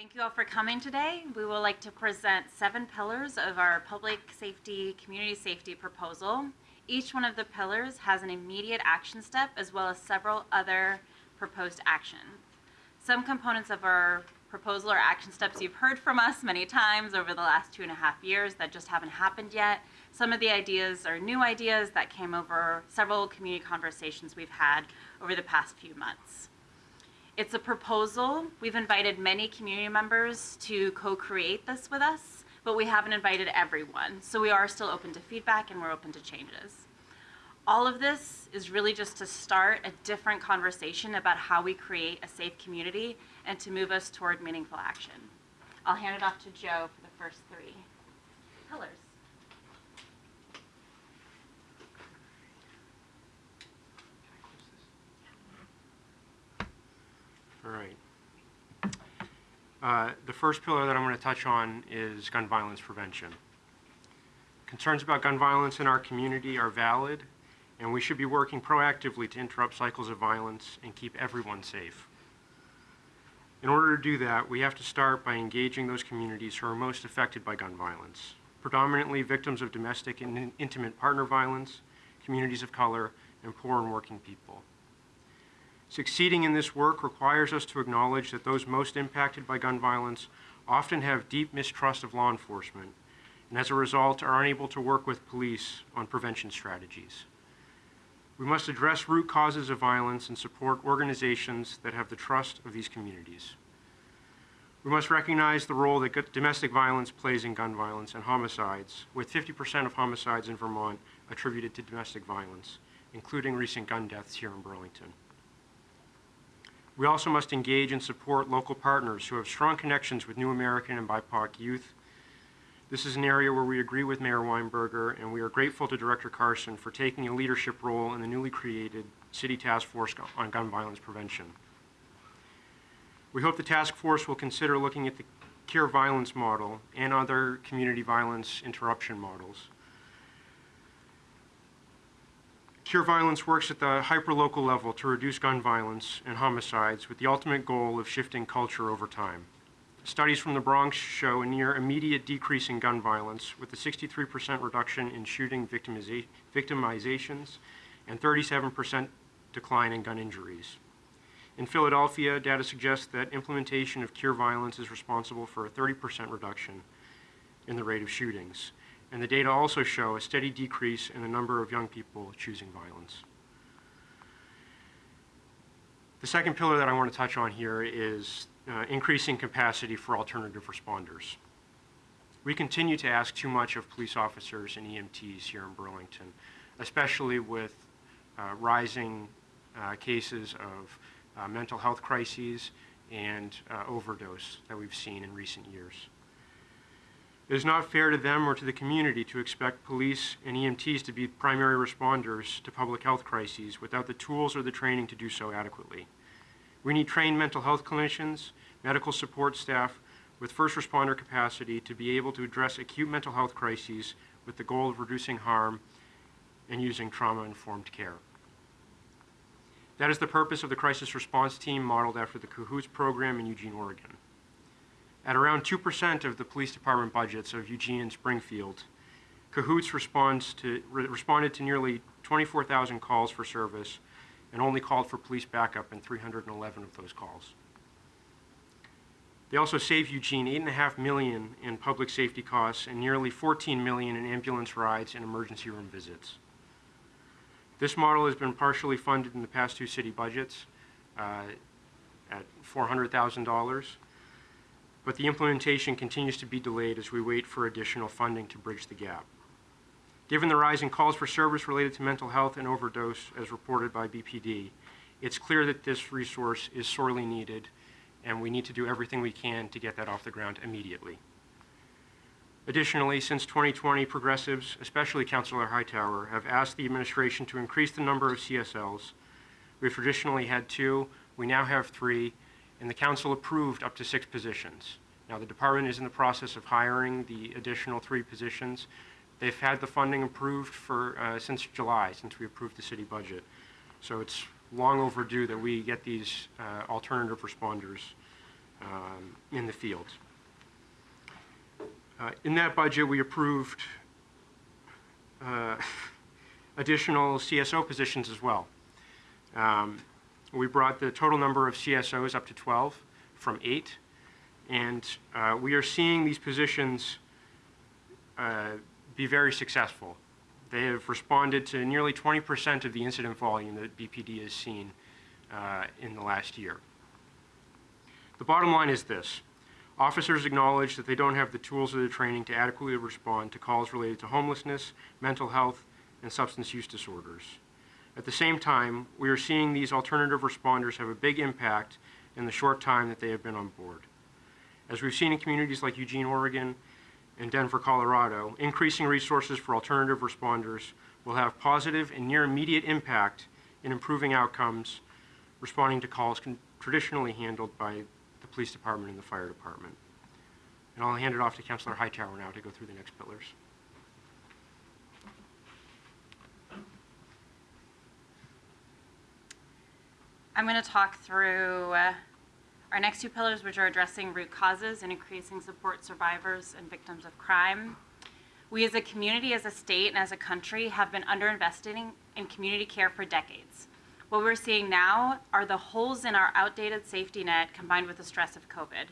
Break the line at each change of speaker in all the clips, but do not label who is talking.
Thank you all for coming today. We would like to present seven pillars of our public safety, community safety proposal. Each one of the pillars has an immediate action step as well as several other proposed actions. Some components of our proposal or action steps you've heard from us many times over the last two and a half years that just haven't happened yet. Some of the ideas are new ideas that came over several community conversations we've had over the past few months. It's a proposal. We've invited many community members to co-create this with us, but we haven't invited everyone. So we are still open to feedback and we're open to changes. All of this is really just to start a different conversation about how we create a safe community and to move us toward meaningful action. I'll hand it off to Joe for the first three pillars.
All right. Uh, The first pillar that I'm going to touch on is gun violence prevention. Concerns about gun violence in our community are valid, and we should be working proactively to interrupt cycles of violence and keep everyone safe. In order to do that, we have to start by engaging those communities who are most affected by gun violence, predominantly victims of domestic and intimate partner violence, communities of color, and poor and working people. Succeeding in this work requires us to acknowledge that those most impacted by gun violence often have deep mistrust of law enforcement, and as a result are unable to work with police on prevention strategies. We must address root causes of violence and support organizations that have the trust of these communities. We must recognize the role that domestic violence plays in gun violence and homicides, with 50% of homicides in Vermont attributed to domestic violence, including recent gun deaths here in Burlington. We also must engage and support local partners who have strong connections with New American and BIPOC youth. This is an area where we agree with Mayor Weinberger, and we are grateful to Director Carson for taking a leadership role in the newly created City Task Force on Gun Violence Prevention. We hope the task force will consider looking at the Cure Violence model and other community violence interruption models. Cure Violence works at the hyperlocal level to reduce gun violence and homicides with the ultimate goal of shifting culture over time. Studies from the Bronx show a near immediate decrease in gun violence with a 63% reduction in shooting victimiza- victimizations and 37% decline in gun injuries. In Philadelphia, data suggests that implementation of cure violence is responsible for a 30% reduction in the rate of shootings. And the data also show a steady decrease in the number of young people choosing violence. The second pillar that I want to touch on here is uh, increasing capacity for alternative responders. We continue to ask too much of police officers and EMTs here in Burlington, especially with uh, rising uh, cases of uh, mental health crises and uh, overdose that we've seen in recent years. It is not fair to them or to the community to expect police and EMTs to be primary responders to public health crises without the tools or the training to do so adequately. We need trained mental health clinicians, medical support staff with first responder capacity to be able to address acute mental health crises with the goal of reducing harm and using trauma informed care. That is the purpose of the crisis response team modeled after the CAHOOTS program in Eugene, Oregon. At around 2% of the police department budgets of Eugene and Springfield, CAHOOTS responds to, re- responded to nearly 24,000 calls for service and only called for police backup in 311 of those calls. They also saved Eugene 8.5 million in public safety costs and nearly 14 million in ambulance rides and emergency room visits. This model has been partially funded in the past two city budgets uh, at $400,000, but the implementation continues to be delayed as we wait for additional funding to bridge the gap. Given the rise in calls for service related to mental health and overdose, as reported by BPD, it's clear that this resource is sorely needed, and we need to do everything we can to get that off the ground immediately. Additionally, since 2020, progressives, especially Councilor Hightower, have asked the administration to increase the number of CSLs. We've traditionally had two, we now have three, and the council approved up to six positions. Now, the department is in the process of hiring the additional three positions. They've had the funding approved for, uh, since July, since we approved the city budget. So it's long overdue that we get these uh, alternative responders um, in the field. Uh, In that budget, we approved uh, additional CSO positions as well. Um, We brought the total number of CSOs up to 12 from 8, and uh, we are seeing these positions uh, be very successful. They have responded to nearly 20% of the incident volume that BPD has seen uh, in the last year. The bottom line is this. Officers acknowledge that they don't have the tools or the training to adequately respond to calls related to homelessness, mental health, and substance use disorders. At the same time, we are seeing these alternative responders have a big impact in the short time that they have been on board. As we've seen in communities like Eugene, Oregon, and Denver, Colorado, increasing resources for alternative responders will have positive and near immediate impact in improving outcomes responding to calls traditionally handled by the police department and the fire department. And I'll hand it off to Councilor Hightower now to go through the next pillars.
I'm going to talk through uh, our next two pillars, which are addressing root causes and increasing support survivors and victims of crime. We as a community, as a state, and as a country have been underinvesting in community care for decades. What we're seeing now are the holes in our outdated safety net combined with the stress of COVID.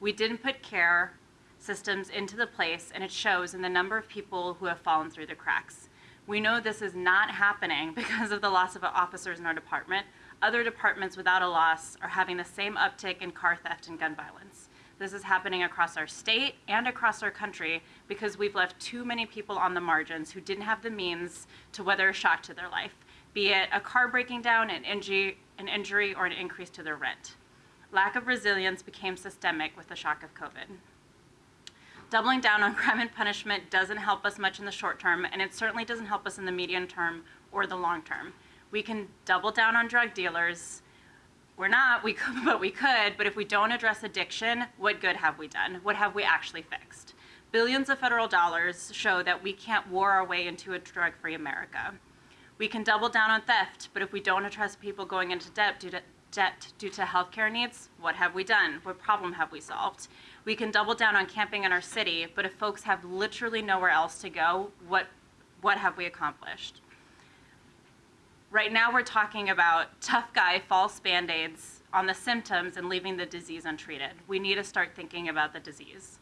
We didn't put care systems into the place, and it shows in the number of people who have fallen through the cracks. We know this is not happening because of the loss of officers in our department. Other departments without a loss are having the same uptick in car theft and gun violence. This is happening across our state and across our country because we've left too many people on the margins who didn't have the means to weather a shock to their life, be it a car breaking down, an injury, an injury or an increase to their rent. Lack of resilience became systemic with the shock of COVID. Doubling down on crime and punishment doesn't help us much in the short term, and it certainly doesn't help us in the medium term or the long term. We can double down on drug dealers. We're not, we could, but we could. But if we don't address addiction, what good have we done? What have we actually fixed? Billions of federal dollars show that we can't war our way into a drug free America. We can double down on theft, but if we don't address people going into debt due to, debt due to healthcare needs, what have we done? What problem have we solved? We can double down on camping in our city, but if folks have literally nowhere else to go, what, what have we accomplished? Right now, we're talking about tough guy false band aids on the symptoms and leaving the disease untreated. We need to start thinking about the disease.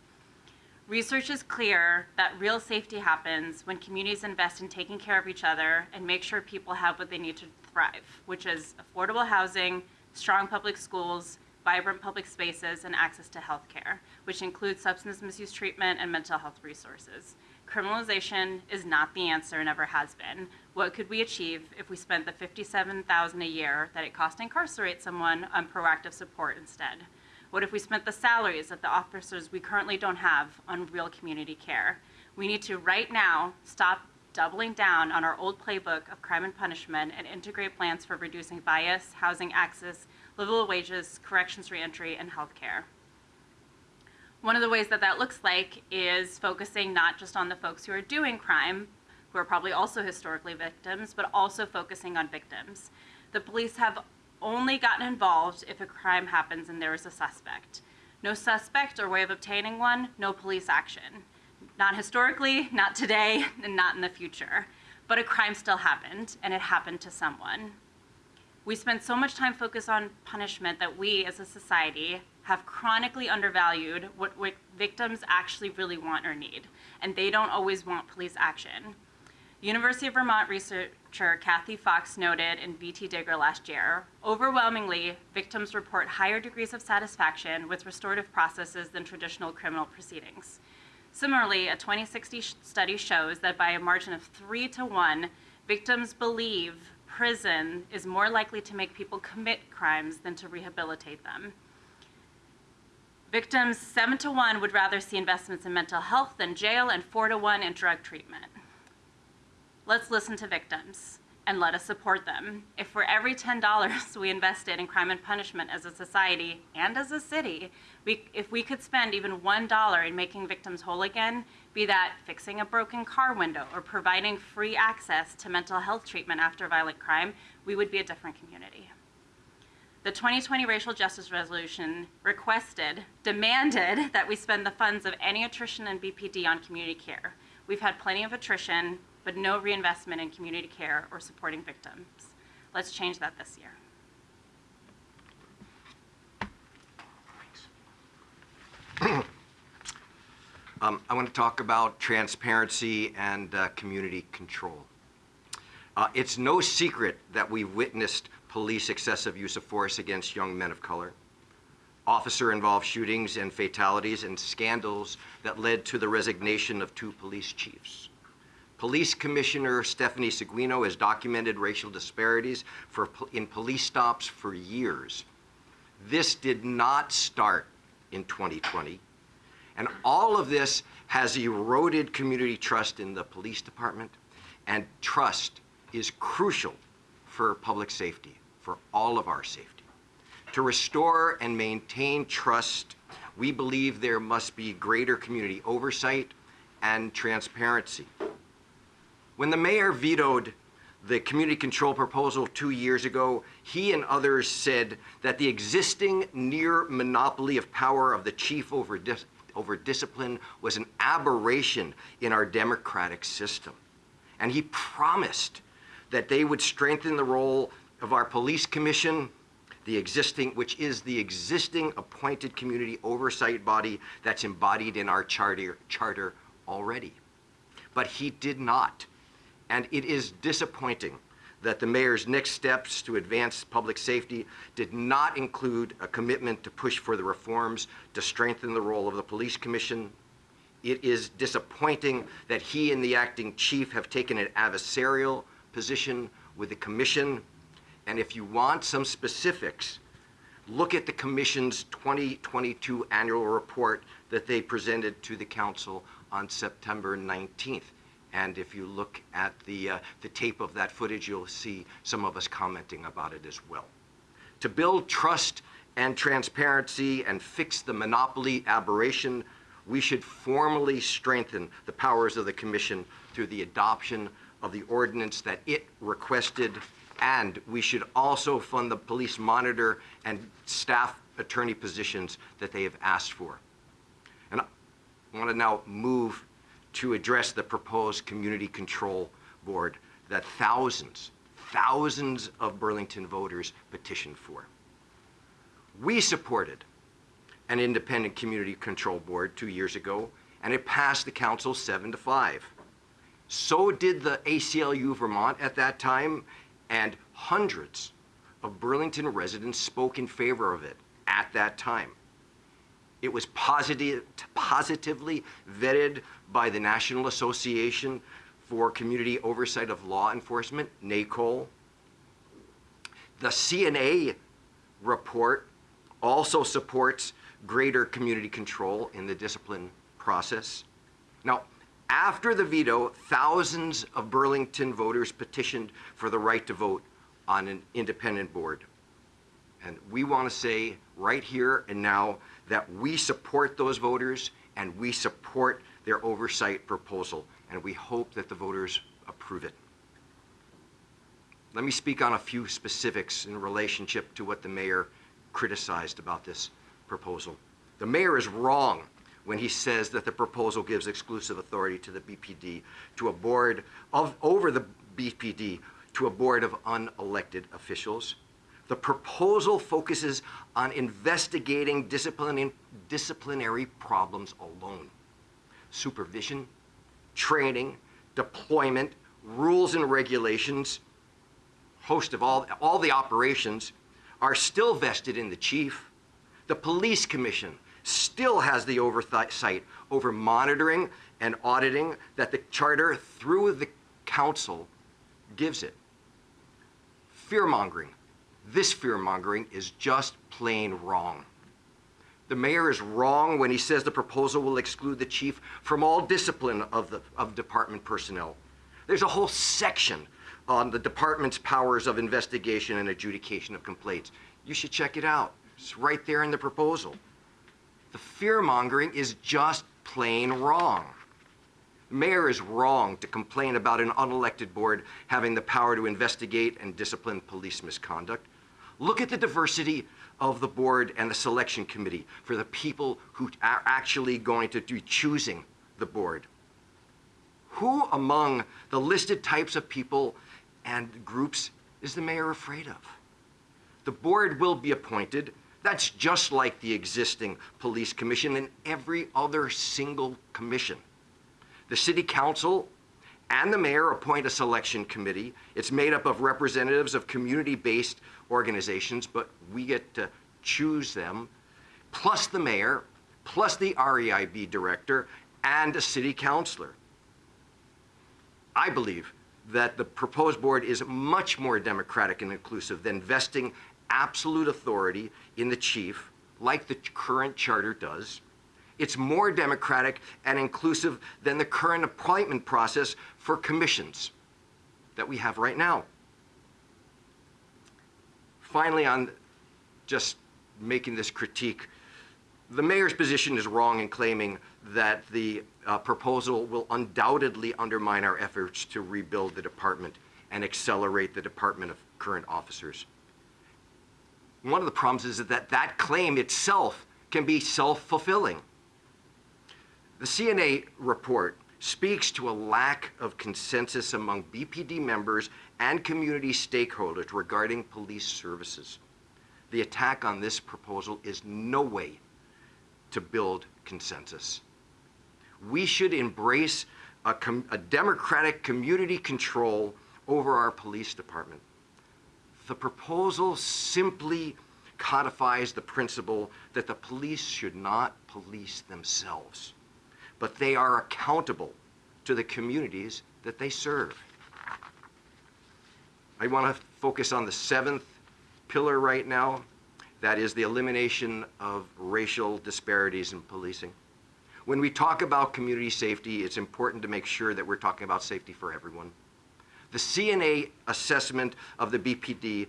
Research is clear that real safety happens when communities invest in taking care of each other and make sure people have what they need to thrive, which is affordable housing, strong public schools, vibrant public spaces, and access to health care, which includes substance misuse treatment and mental health resources. Criminalization is not the answer, and never has been. What could we achieve if we spent the 57000 a year that it costs to incarcerate someone on proactive support instead? What if we spent the salaries of the officers we currently don't have on real community care? We need to, right now, stop doubling down on our old playbook of crime and punishment and integrate plans for reducing bias, housing access, livable wages, corrections reentry, and health care. One of the ways that that looks like is focusing not just on the folks who are doing crime, who are probably also historically victims, but also focusing on victims. The police have only gotten involved if a crime happens and there is a suspect. No suspect or way of obtaining one, no police action. Not historically, not today, and not in the future. But a crime still happened, and it happened to someone. We spend so much time focused on punishment that we as a society have chronically undervalued what, victims actually really want or need, and they don't always want police action. University of Vermont researcher Kathy Fox noted in VT Digger last year, overwhelmingly, victims report higher degrees of satisfaction with restorative processes than traditional criminal proceedings. Similarly, a 2060 study shows that by a margin of three to one, victims believe prison is more likely to make people commit crimes than to rehabilitate them. Victims, seven to one, would rather see investments in mental health than jail, and four to one in drug treatment. Let's listen to victims and let us support them. If for every $10 we invested in crime and punishment as a society and as a city, we, if we could spend even $1 in making victims whole again, be that fixing a broken car window or providing free access to mental health treatment after violent crime, we would be a different community. The 2020 Racial Justice Resolution requested, demanded that we spend the funds of any attrition in BPD on community care. We've had plenty of attrition, but no reinvestment in community care or supporting victims. Let's change that this year.
Um, I want to talk about transparency and uh, community control. Uh, it's no secret that we've witnessed police excessive use of force against young men of color, officer-involved shootings and fatalities, and scandals that led to the resignation of two police chiefs. Police Commissioner Stephanie Seguino has documented racial disparities for, in police stops for years. This did not start in 2020. And all of this has eroded community trust in the police department, and trust is crucial for public safety, for all of our safety. To restore and maintain trust, we believe there must be greater community oversight and transparency. When the mayor vetoed the community control proposal two years ago, he and others said that the existing near monopoly of power of the chief over, dis over discipline was an aberration in our democratic system. And he promised that they would strengthen the role of our police commission, the existing, which is the existing appointed community oversight body that's embodied in our charter, charter already. But he did not. And it is disappointing that the mayor's next steps to advance public safety did not include a commitment to push for the reforms to strengthen the role of the police commission. It is disappointing that he and the acting chief have taken an adversarial position with the commission. And if you want some specifics, look at the commission's 2022 annual report that they presented to the council on September 19th. And if you look at the, uh, the tape of that footage, you'll see some of us commenting about it as well. To build trust and transparency and fix the monopoly aberration, we should formally strengthen the powers of the commission through the adoption of the ordinance that it requested, and we should also fund the police monitor and staff attorney positions that they have asked for. And I want to now move to address the proposed community control board that thousands, thousands of Burlington voters petitioned for. We supported an independent community control board two years ago, and it passed the council seven to five. So did the ACLU Vermont at that time, and hundreds of Burlington residents spoke in favor of it at that time. It was positive, positively vetted by the National Association for Community Oversight of Law Enforcement, NACOLE. The CNA report also supports greater community control in the discipline process. Now, after the veto, thousands of Burlington voters petitioned for the right to vote on an independent board. And we want to say right here and now that we support those voters and we support their oversight proposal, and we hope that the voters approve it. Let me speak on a few specifics in relationship to what the mayor criticized about this proposal. The mayor is wrong when he says that the proposal gives exclusive authority to the BPD to a board of over the BPD to a board of unelected officials. The proposal focuses on investigating disciplinary problems alone. Supervision, training, deployment, rules and regulations, host of all, all the operations are still vested in the chief. The police commission still has the oversight over monitoring and auditing that the charter through the council gives it. Fear mongering this fear mongering is just plain wrong. The mayor is wrong when he says the proposal will exclude the chief from all discipline of, the, of department personnel. There's a whole section on the department's powers of investigation and adjudication of complaints. You should check it out. It's right there in the proposal. The fear mongering is just plain wrong. The mayor is wrong to complain about an unelected board having the power to investigate and discipline police misconduct. Look at the diversity of the board and the selection committee for the people who are actually going to be choosing the board. Who among the listed types of people and groups is the mayor afraid of? The board will be appointed. That's just like the existing police commission and every other single commission. The city council and the mayor appoint a selection committee. It's made up of representatives of community-based organizations, but we get to choose them, plus the mayor, plus the REIB director, and a city councilor. I believe that the proposed board is much more democratic and inclusive than vesting absolute authority in the chief, like the current charter does. It's more democratic and inclusive than the current appointment process for commissions that we have right now. Finally, on just making this critique, the mayor's position is wrong in claiming that the uh, proposal will undoubtedly undermine our efforts to rebuild the department and accelerate the department of current officers. One of the problems is that that claim itself can be self-fulfilling. The CNA report speaks to a lack of consensus among BPD members and community stakeholders regarding police services. The attack on this proposal is no way to build consensus. We should embrace a, a democratic community control over our police department. The proposal simply codifies the principle that the police should not police themselves, but they are accountable to the communities that they serve. I want to focus on the seventh pillar right now. That is the elimination of racial disparities in policing. When we talk about community safety, it's important to make sure that we're talking about safety for everyone. The CNA assessment of the BPD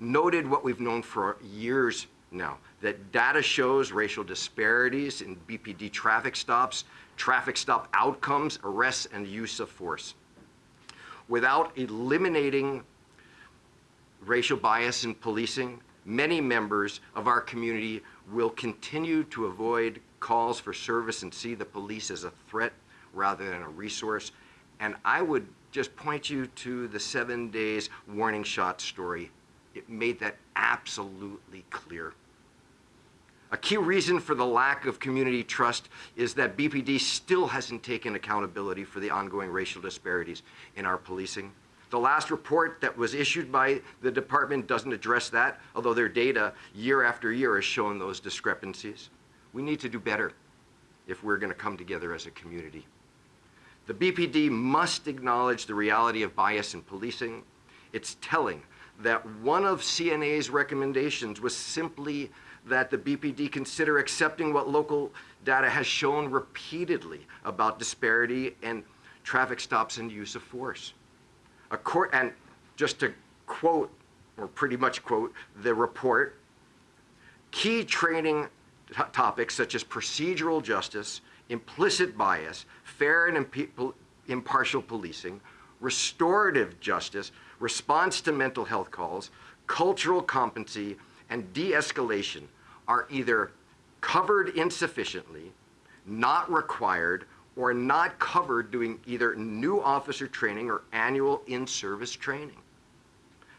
noted what we've known for years now, that data shows racial disparities in BPD traffic stops, traffic stop outcomes, arrests, and use of force. Without eliminating racial bias in policing, many members of our community will continue to avoid calls for service and see the police as a threat rather than a resource. And I would just point you to the seven days warning shot story. It made that absolutely clear. A key reason for the lack of community trust is that BPD still hasn't taken accountability for the ongoing racial disparities in our policing. The last report that was issued by the department doesn't address that, although their data year after year has shown those discrepancies. We need to do better if we're going to come together as a community. The BPD must acknowledge the reality of bias in policing. It's telling that one of CNA's recommendations was simply that the BPD consider accepting what local data has shown repeatedly about disparity and traffic stops and use of force. A court, and just to quote, or pretty much quote, the report, key training topics such as procedural justice, implicit bias, fair and impartial policing, restorative justice, response to mental health calls, cultural competency, and de-escalation are either covered insufficiently, not required, or not covered doing either new officer training or annual in-service training.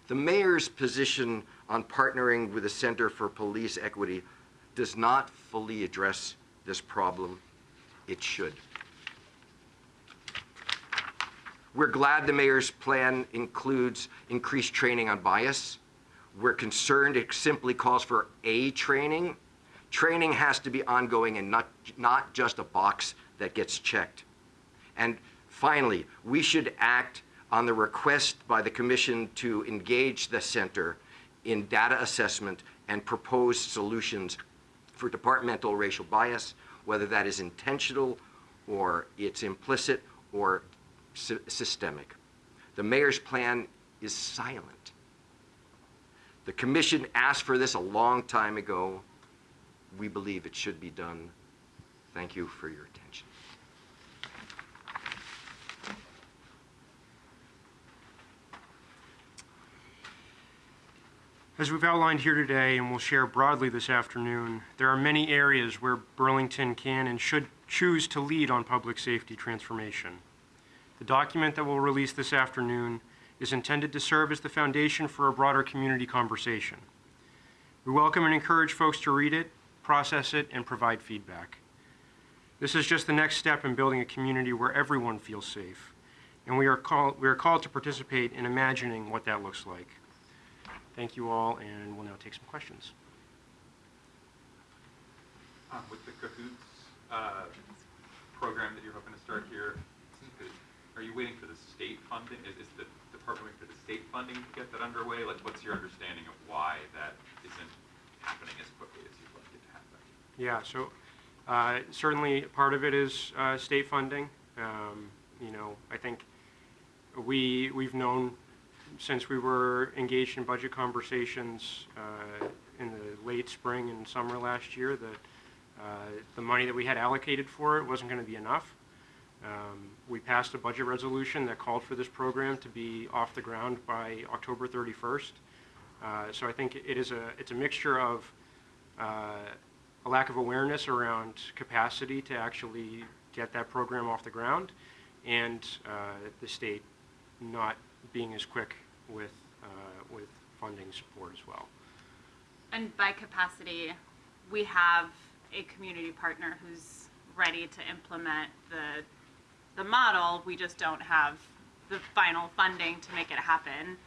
The mayor's position on partnering with the Center for Police Equity does not fully address this problem. It should. We're glad the mayor's plan includes increased training on bias. We're concerned it simply calls for a training. Training has to be ongoing and not, not just a box that gets checked. And finally, we should act on the request by the commission to engage the center in data assessment and propose solutions for departmental racial bias, whether that is intentional or it's implicit or sy systemic. The mayor's plan is silent. The commission asked for this a long time ago. We believe it should be done. Thank you for your attention.
As we've outlined here today and we'll share broadly this afternoon, there are many areas where Burlington can and should choose to lead on public safety transformation. The document that we'll release this afternoon is intended to serve as the foundation for a broader community conversation. We welcome and encourage folks to read it, process it, and provide feedback. This is just the next step in building a community where everyone feels safe, and we are called, we are called to participate in imagining what that looks like. Thank you all, and we'll now take some questions.
Um, with the Cahoots uh, program that you're hoping to start here, are you waiting for the state funding? Is, is the department waiting for the state funding to get that underway? Like, what's your understanding of why that isn't happening as quickly as you'd like it to happen?
Yeah, so uh, certainly part of it is uh, state funding. Um, You know, I think we, we've known since we were engaged in budget conversations uh, in the late spring and summer last year that uh, the money that we had allocated for it wasn't going to be enough. Um, We passed a budget resolution that called for this program to be off the ground by October 31st. Uh, So I think it is a, it's a mixture of uh, a lack of awareness around capacity to actually get that program off the ground, and uh, the state not being as quick with, uh, with funding support as well.
And by capacity, we have a community partner who's ready to implement the, the model. We just don't have the final funding to make it happen.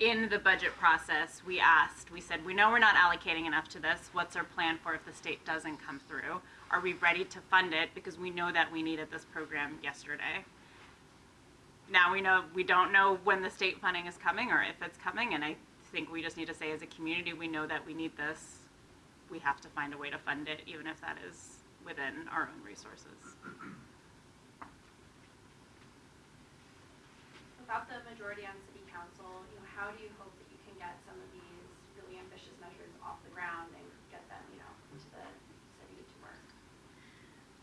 In the budget process, we asked, we said, we know we're not allocating enough to this. What's our plan for if the state doesn't come through? Are we ready to fund it? Because we know that we needed this program yesterday. Now we know, we don't know when the state funding is coming or if it's coming, and I think we just need to say as a community, we know that we need this. We have to find a way to fund it, even if that is within our own resources.
Without the majority on city council, you know, how do you hope that you can get some of these really ambitious measures off the ground and get them, you know, into the city to work?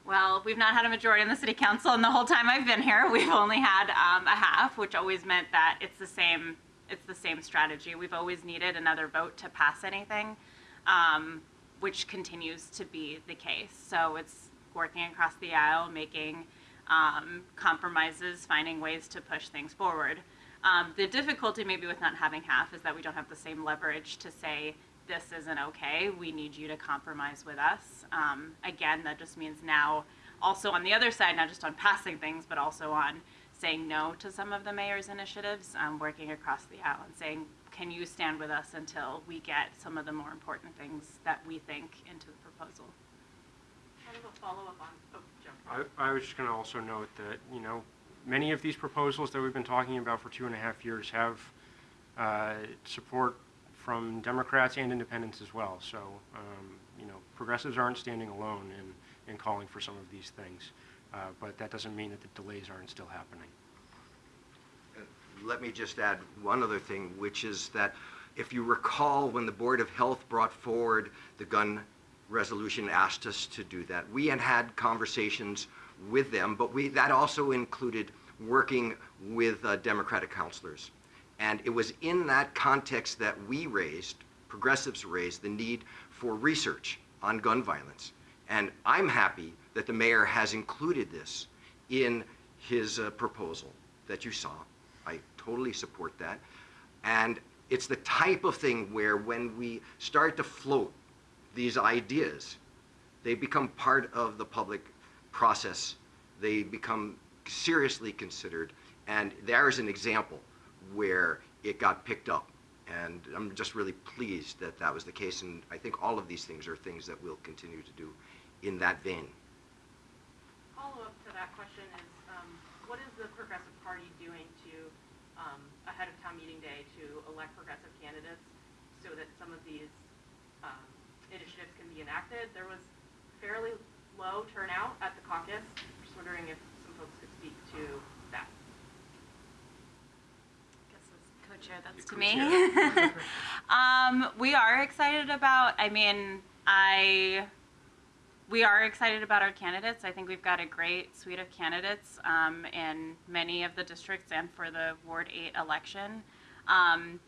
Well, we've not had a majority in the city council, and the whole time I've been here, we've only had um, a half, which always meant that it's the same. It's the same strategy. We've always needed another vote to pass anything, um, which continues to be the case. So it's working across the aisle, making um, compromises, finding ways to push things forward. Um, the difficulty, maybe, with not having half is that we don't have the same leverage to say this isn't okay. We need you to compromise with us. Um, again, that just means now, also on the other side, not just on passing things, but also on saying no to some of the mayor's initiatives, um, working across the aisle and saying, can you stand with us until we get some of the more important things that we think into the proposal?
Kind of a follow-up on, oh, Joe.
I, I was just going to also note that, you know, many of these proposals that we've been talking about for two and a half years have uh, support from Democrats and independents as well. So, um, you know, progressives aren't standing alone in, in calling for some of these things. Uh, but that doesn't mean that the delays aren't still happening.
Let me just add one other thing, which is that if you recall, when the Board of Health brought forward the gun resolution, asked us to do that, we had had conversations with them, but we, that also included working with uh, Democratic councilors. And it was in that context that we raised, progressives raised, the need for research on gun violence. And I'm happy that the mayor has included this in his uh, proposal that you saw. I totally support that. And it's the type of thing where when we start to float these ideas, they become part of the public process. They become seriously considered. And there's an example where it got picked up. And I'm just really pleased that that was the case. And I think all of these things are things that we'll continue to do in that vein.
Follow-up to that question is, um, what is the Progressive Party doing to, um, ahead of town meeting day, to elect progressive candidates so that some of these um, initiatives can be enacted? There was fairly low turnout at the caucus. Just wondering if some folks could speak to that.
guess as co-chair, that's to me. um, we are excited about. I mean, I. We are excited about our candidates. I think we've got a great suite of candidates um, in many of the districts and for the Ward 8 election. Um,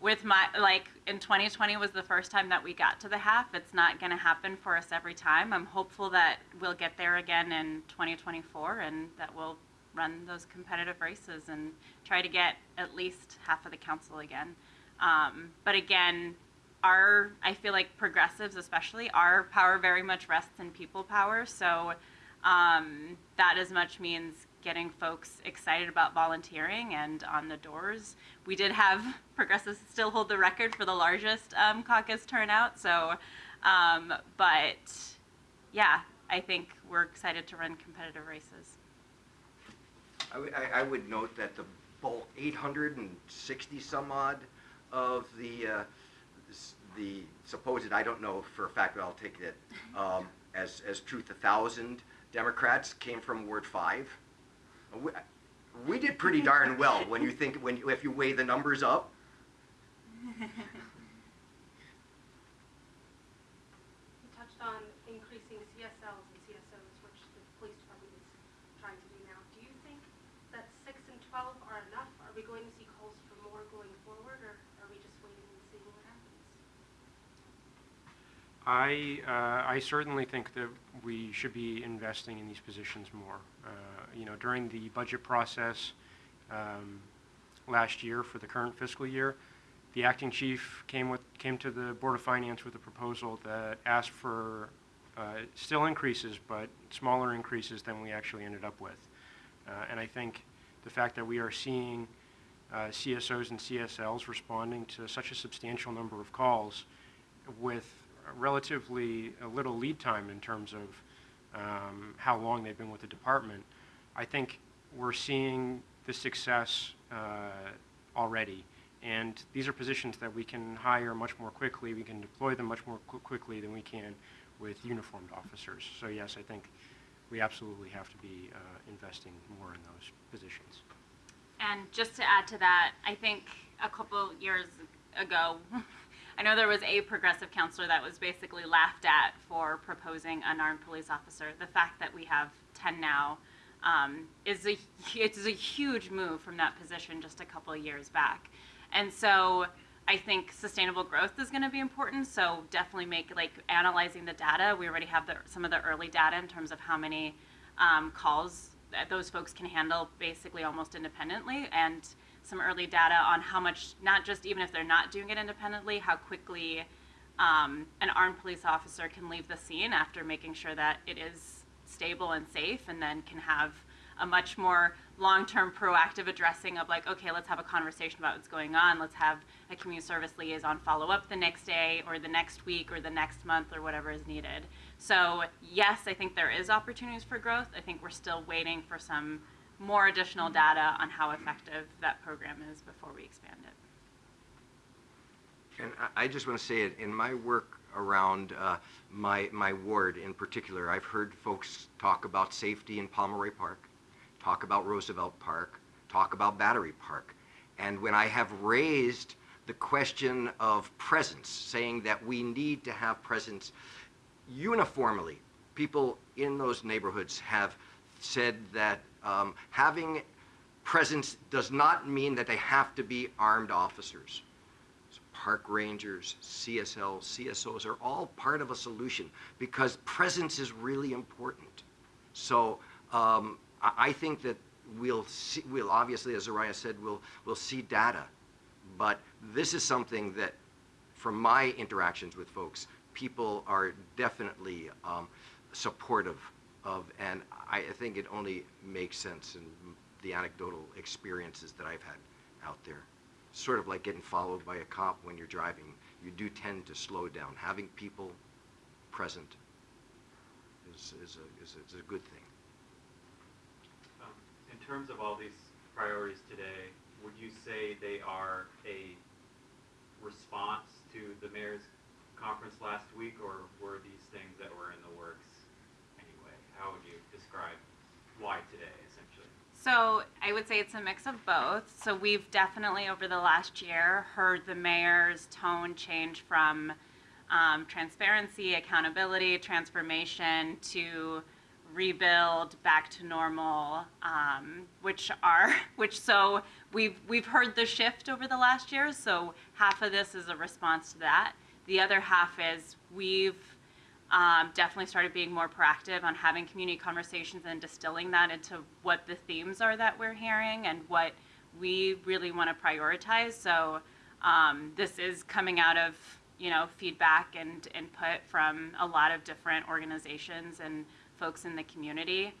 with my like in 2020 was the first time that we got to the half. It's not going to happen for us every time. I'm hopeful that we'll get there again in 2024 and that we'll run those competitive races and try to get at least half of the council again. Um, but again, our I feel like progressives, especially, our power very much rests in people power. So um, that as much means getting folks excited about volunteering and on the doors. We did have progressives still hold the record for the largest um, caucus turnout. So, um, but yeah, I think we're excited to run competitive races.
I would- I, I would note that the bulk, 860 some odd of the, uh, s- the supposed, I don't know for a fact, but I'll take it um, as, as truth, a thousand Democrats came from Ward 5. We, we did pretty darn well when you think, when, you- if you weigh the numbers up.
You touched on increasing CSLs and CSOs, which the police department is trying to do now. Do you think that six and 12 are enough? Are we going to see calls for more going forward, or are we just waiting and seeing what happens?
I, uh, I certainly think that we should be investing in these positions more. Uh, You know, during the budget process um, last year for the current fiscal year, the acting chief came with, came to the Board of Finance with a proposal that asked for uh, still increases, but smaller increases than we actually ended up with. Uh, And I think the fact that we are seeing uh, CSOs and CSLs responding to such a substantial number of calls with relatively a little lead time in terms of um, how long they've been with the department, I think we're seeing the success uh, already. And these are positions that we can hire much more quickly. We can deploy them much more qu- quickly than we can with uniformed officers. So yes, I think we absolutely have to be uh, investing more in those positions.
And just to add to that, I think a couple years ago, I know there was a progressive councilor that was basically laughed at for proposing unarmed police officer. The fact that we have 10 now um, is a it's a huge move from that position just a couple of years back. And so I think sustainable growth is going to be important. So definitely make like analyzing the data. We already have the, some of the early data in terms of how many um, calls that those folks can handle basically almost independently and some early data on how much not just even if they're not doing it independently how quickly um, an armed police officer can leave the scene after making sure that it is stable and safe and then can have a much more long-term proactive addressing of like okay let's have a conversation about what's going on. Let's have a community service liaison follow up the next day or the next week or the next month or whatever is needed. So yes i think there is opportunities for growth. I think we're still waiting for some more additional data on how effective that program is before we expand it
And I, just want to say it, in my work around uh, my, my ward in particular, I've heard folks talk about safety in Pomeroy Park, talk about Roosevelt Park, talk about Battery Park. And when I have raised the question of presence, saying that we need to have presence uniformly, people in those neighborhoods have said that um, having presence does not mean that they have to be armed officers. So Park rangers, CSL, CSOs are all part of a solution because presence is really important. So um, I, think that we'll see, we'll obviously, as Araya said, we'll, we'll see data. But this is something that, from my interactions with folks, people are definitely um, supportive of, and I think it only makes sense in the anecdotal experiences that I've had out there. Sort of like getting followed by a cop when you're driving. You do tend to slow down. Having people present is, is, a, is, a, is a good thing.
Um, In terms of all these priorities today, would you say they are a response to the mayor's conference last week, or were these things that were in the works anyway? How would you describe why today, essentially?
So I would say it's a mix of both. So we've definitely over the last year heard the mayor's tone change from um, transparency, accountability, transformation to rebuild, back to normal, um, which are which so we've we've heard the shift over the last year. So half of this is a response to that. The other half is we've um, definitely started being more proactive on having community conversations and distilling that into what the themes are that we're hearing and what we really want to prioritize. So um, this is coming out of you know feedback and input from a lot of different organizations and folks in the community.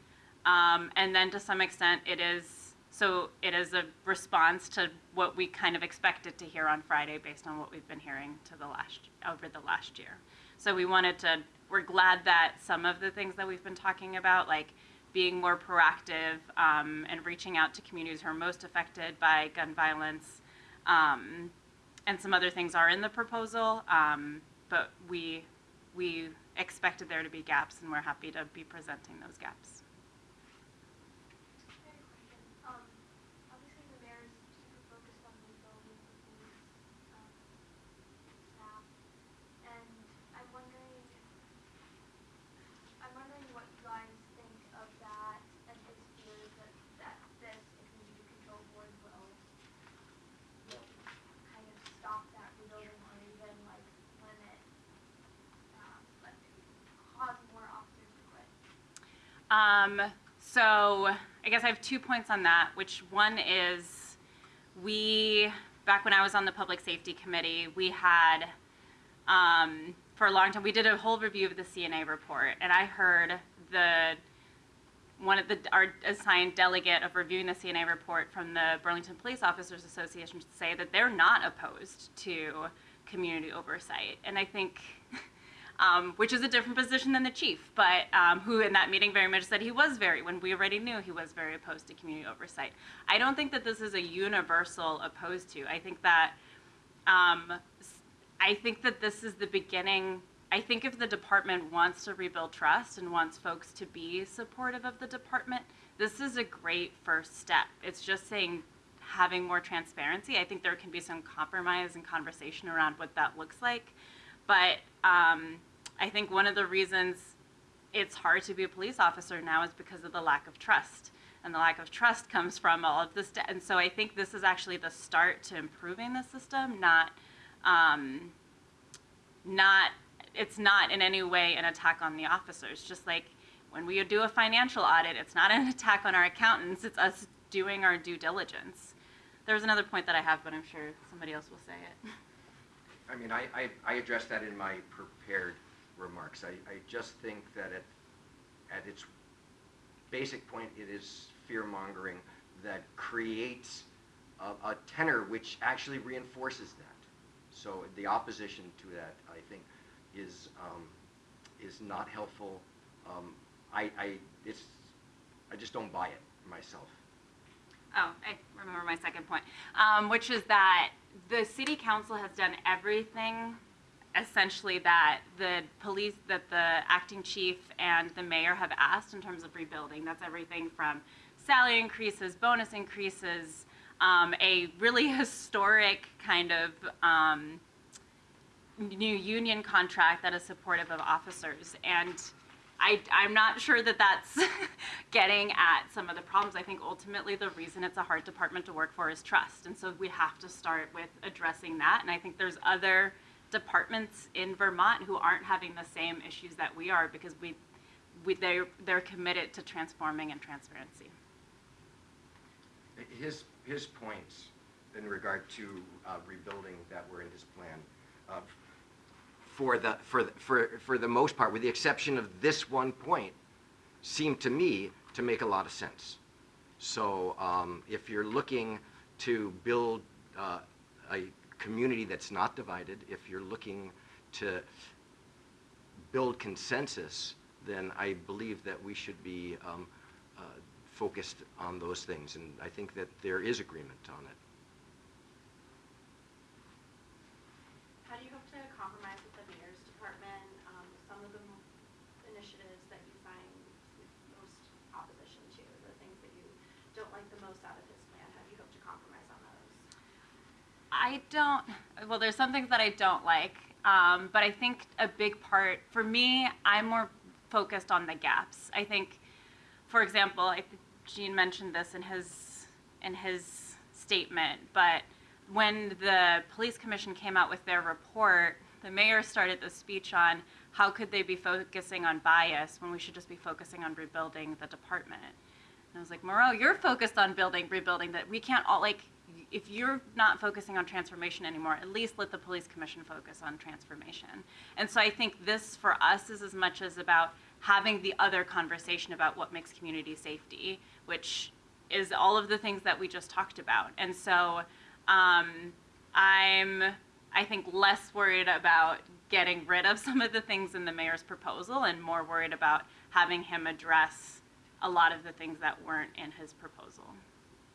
Um, and then to some extent, it is so it is a response to what we kind of expected to hear on Friday based on what we've been hearing to the last over the last year. So we wanted to. We're glad that some of the things that we've been talking about, like being more proactive um, and reaching out to communities who are most affected by gun violence, um, and some other things are in the proposal. Um, but we we expected there to be gaps, and we're happy to be presenting those gaps.
I have a question. Um, obviously the mayor is super focused on rebuilding the police, um, staff, and I'm wondering, I'm wondering what you guys think of that and his fears that, that this, the community control board will, will kind of stop that rebuilding or even like limit, um, like cause more officers to quit.
Um, so I guess I have two points on that, which one is we, back when I was on the public safety committee, we had, um, for a long time, we did a whole review of the CNA report, and I heard the one of the our assigned delegate of reviewing the CNA report from the Burlington Police Officers Association say that they're not opposed to community oversight, and I think. Um, which is a different position than the chief, but um, who in that meeting very much said he was very, when we already knew he was very opposed to community oversight. I don't think that this is a universal opposed to. I think that, um, I think that this is the beginning. I think if the department wants to rebuild trust and wants folks to be supportive of the department, this is a great first step. It's just saying having more transparency. I think there can be some compromise and conversation around what that looks like. But um, I think one of the reasons it's hard to be a police officer now is because of the lack of trust. And the lack of trust comes from all of this. And so I think this is actually the start to improving the system, not, um, not, it's not in any way an attack on the officers. Just like when we do a financial audit, it's not an attack on our accountants, it's us doing our due diligence. There's another point that I have, but I'm sure somebody else will say it.
I mean, I, I, I addressed that in my prepared remarks. I, I just think that at, at its basic point, it is fear-mongering that creates a, a tenor which actually reinforces that. So the opposition to that, I think, is, um, is not helpful. Um, I, I, it's, I just don't buy it myself.
Oh, I remember my second point, um, which is that the city council has done everything essentially that the police, that the acting chief and the mayor have asked in terms of rebuilding. That's everything from salary increases, bonus increases, um, a really historic kind of um, new union contract that is supportive of officers. And I, I'm not sure that that's getting at some of the problems. I think ultimately the reason it's a hard department to work for is trust. And so we have to start with addressing that. And I think there's other departments in Vermont who aren't having the same issues that we are because we, we they're, they're committed to transforming and transparency.
His, his points in regard to uh, rebuilding that were in his plan, uh, for the, for, the- for, for the most part, with the exception of this one point, seem to me to make a lot of sense. So um, if you're looking to build uh, a community that's not divided, if you're looking to build consensus, then I believe that we should be um, uh, focused on those things, and I think that there is agreement on it.
How do you hope to compromise with the mayor's department, um, with some of the m- initiatives that you find most opposition to, the things that you don't like the most out of his plan? How do you hope to compromise on those?
I don't. Well, there's some things that I don't like, um, but I think a big part for me, I'm more focused on the gaps. I think, for example, I think Gene mentioned this in his in his statement, but when the police commission came out with their report, the mayor started the speech on how could they be focusing on bias when we should just be focusing on rebuilding the department. And I was like, Miro, you're focused on building, rebuilding that we can't all like if you're not focusing on transformation anymore, at least let the police commission focus on transformation. And so I think this for us is as much as about having the other conversation about what makes community safety, which is all of the things that we just talked about. And so um, I'm, I think, less worried about getting rid of some of the things in the mayor's proposal and more worried about having him address a lot of the things that weren't in his proposal.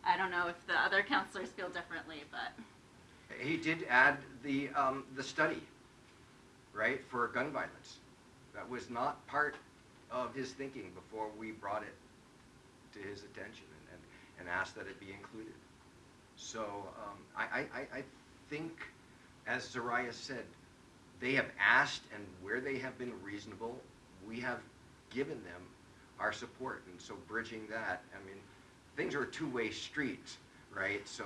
I don't know if the other councilors feel differently, but
He did add the, um, the study, right, for gun violence. That was not part of his thinking before we brought it to his attention and, and, and asked that it be included. So, um, I, I, I- I think, as Zoraya said, they have asked and where they have been reasonable, we have given them our support. And so bridging that, I mean, things are two-way street, right? So,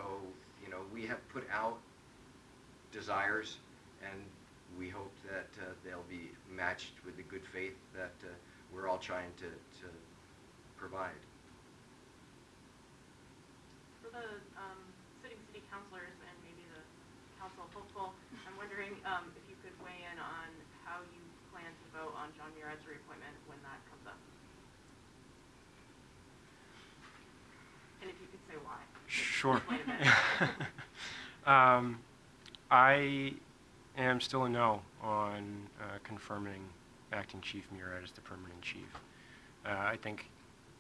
you know, we have put out desires, and we hope that uh, they'll be matched with the good faith that uh, we're all trying to, to provide.
For the um, sitting city councilors and maybe the council hopeful, I'm wondering um, if you could weigh in on how you plan to vote on Jon Murad's reappointment when that comes up. And if you could say why.
Sure. Um, I am still a no on uh, confirming acting chief Murad as the permanent chief. Uh, I think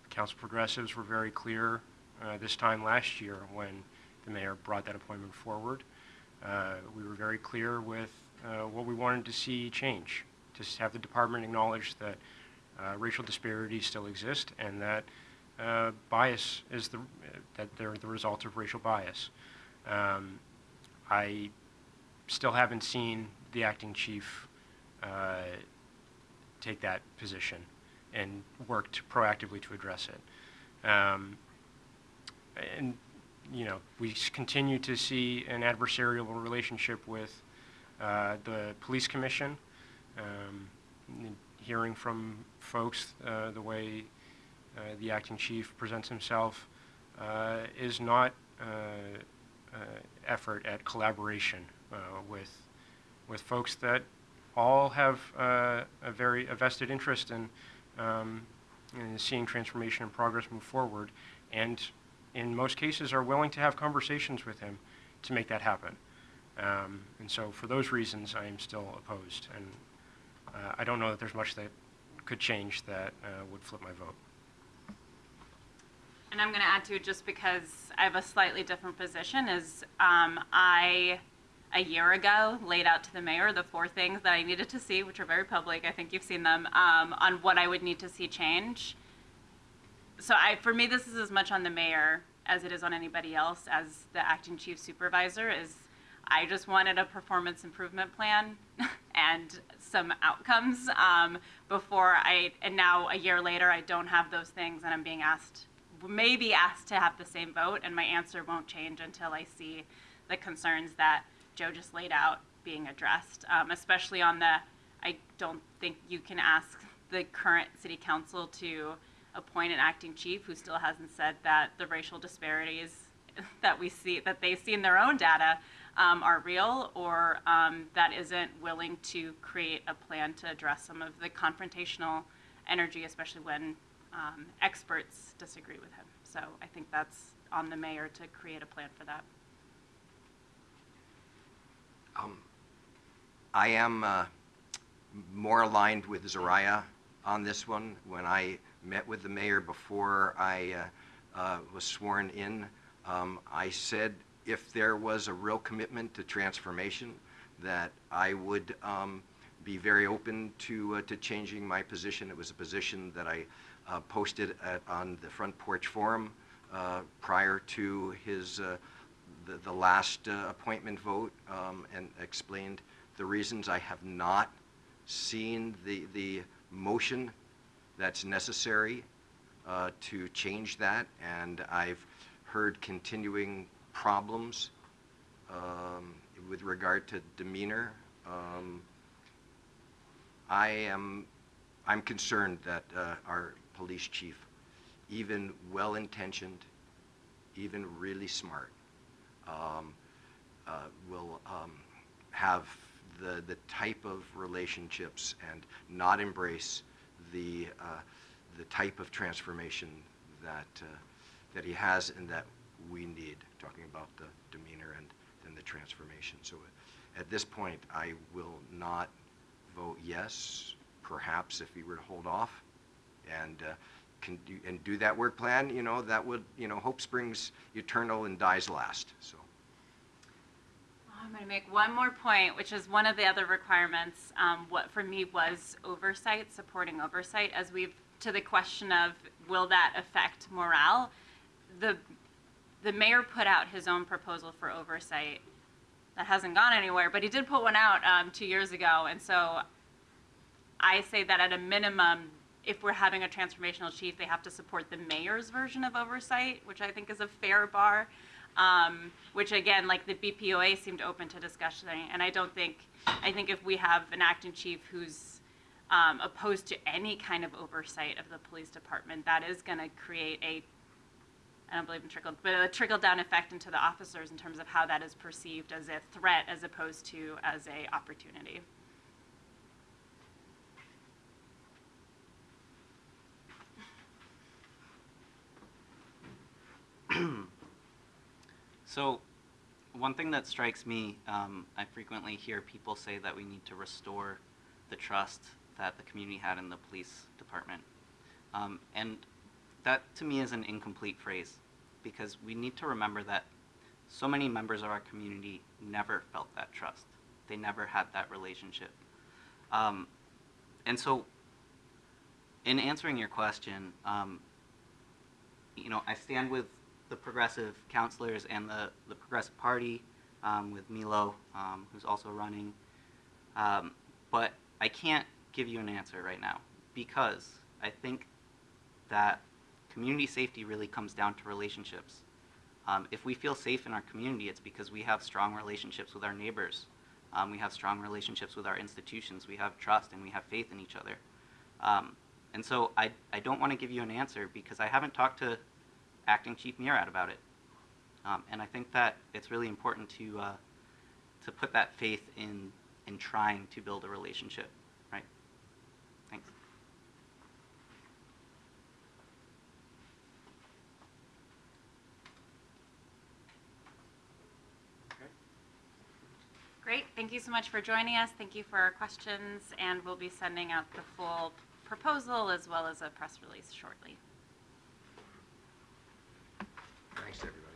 council progressives were very clear uh, this time last year when the mayor brought that appointment forward. Uh, we were very clear with uh, what we wanted to see change, to have the department acknowledge that uh, racial disparities still exist and that uh, bias is the, that they're the result of racial bias. Um, I still haven't seen the acting chief uh, take that position and worked proactively to address it. Um, and you know, we continue to see an adversarial relationship with uh, the police commission. Um, hearing from folks uh, the way the acting chief presents himself uh, is not uh, uh, effort at collaboration uh, with with folks that all have uh, a very a vested interest in, um, in seeing transformation and progress move forward, and in most cases are willing to have conversations with him to make that happen. Um, and so, for those reasons, I am still opposed, and uh, I don't know that there's much that could change that uh, would flip my vote.
And I'm going to add to it just because I have a slightly different position. Is um, I a year ago laid out to the mayor the four things that I needed to see, which are very public. I think you've seen them um, on what I would need to see change. So I, for me, this is as much on the mayor as it is on anybody else as the acting chief supervisor. Is I just wanted a performance improvement plan and some outcomes um, before I. And now a year later, I don't have those things, and I'm being asked, maybe asked to have the same vote, and my answer won't change until I see the concerns that Joe just laid out being addressed, um, especially on the. I don't think you can ask the current city council to appoint an acting chief who still hasn't said that the racial disparities that we see that they see in their own data um, are real or um, that isn't willing to create a plan to address some of the confrontational energy, especially when um, experts disagree with him. So I think that's on the mayor to create a plan for that.
Um, I am uh, more aligned with Zoraya on this one. When I met with the mayor before I uh, uh, was sworn in, um, I said if there was a real commitment to transformation, that I would um, be very open to, uh, to changing my position. It was a position that I uh, posted at, on the Front Porch Forum uh, prior to his, uh, the, the last uh, appointment vote um, and explained the reasons. I have not seen the, the motion that's necessary uh, to change that, and I've heard continuing problems um, with regard to demeanor. Um, I am, I'm concerned that uh, our police chief, even well-intentioned, even really smart, um, uh, will um, have the, the type of relationships and not embrace the, uh, the type of transformation that, uh, that he has and that we need, talking about the demeanor and then the transformation. So at this point, I will not vote yes, perhaps if he were to hold off and uh, can do, and do that work plan, you know, that would, you know, hope springs eternal and dies last, so.
I'm going to make one more point, which is one of the other requirements. Um, what for me was oversight, supporting oversight, as we've to the question of will that affect morale. The the mayor put out his own proposal for oversight. That hasn't gone anywhere, but he did put one out um, two years ago, and so I say that at a minimum, if we're having a transformational chief, they have to support the mayor's version of oversight, which I think is a fair bar. Um, which again, like the BPOA seemed open to discussion, and I don't think, I think if we have an acting chief who's um, opposed to any kind of oversight of the police department, that is going to create a, I don't believe in trickle, but a trickle down effect into the officers in terms of how that is perceived as a threat as opposed to as a opportunity.
So, one thing that strikes me, um, I frequently hear people say that we need to restore the trust that the community had in the police department. Um, and that to me is an incomplete phrase because we need to remember that so many members of our community never felt that trust. They never had that relationship. Um, and so, in answering your question, um, you know, I stand with the progressive councilors and the, the progressive party um, with Milo, um, who's also running. Um, but I can't give you an answer right now because I think that community safety really comes down to relationships. Um, if we feel safe in our community, it's because we have strong relationships with our neighbors. Um, we have strong relationships with our institutions. We have trust and we have faith in each other. Um, and so I, I don't want to give you an answer because I haven't talked to acting Chief Murad about it. Um, and I think that it's really important to, uh, to put that faith in, in trying to build a relationship, right? Thanks.
Great, thank you so much for joining us. Thank you for our questions, and we'll be sending out the full proposal as well as a press release shortly. Thanks, everybody.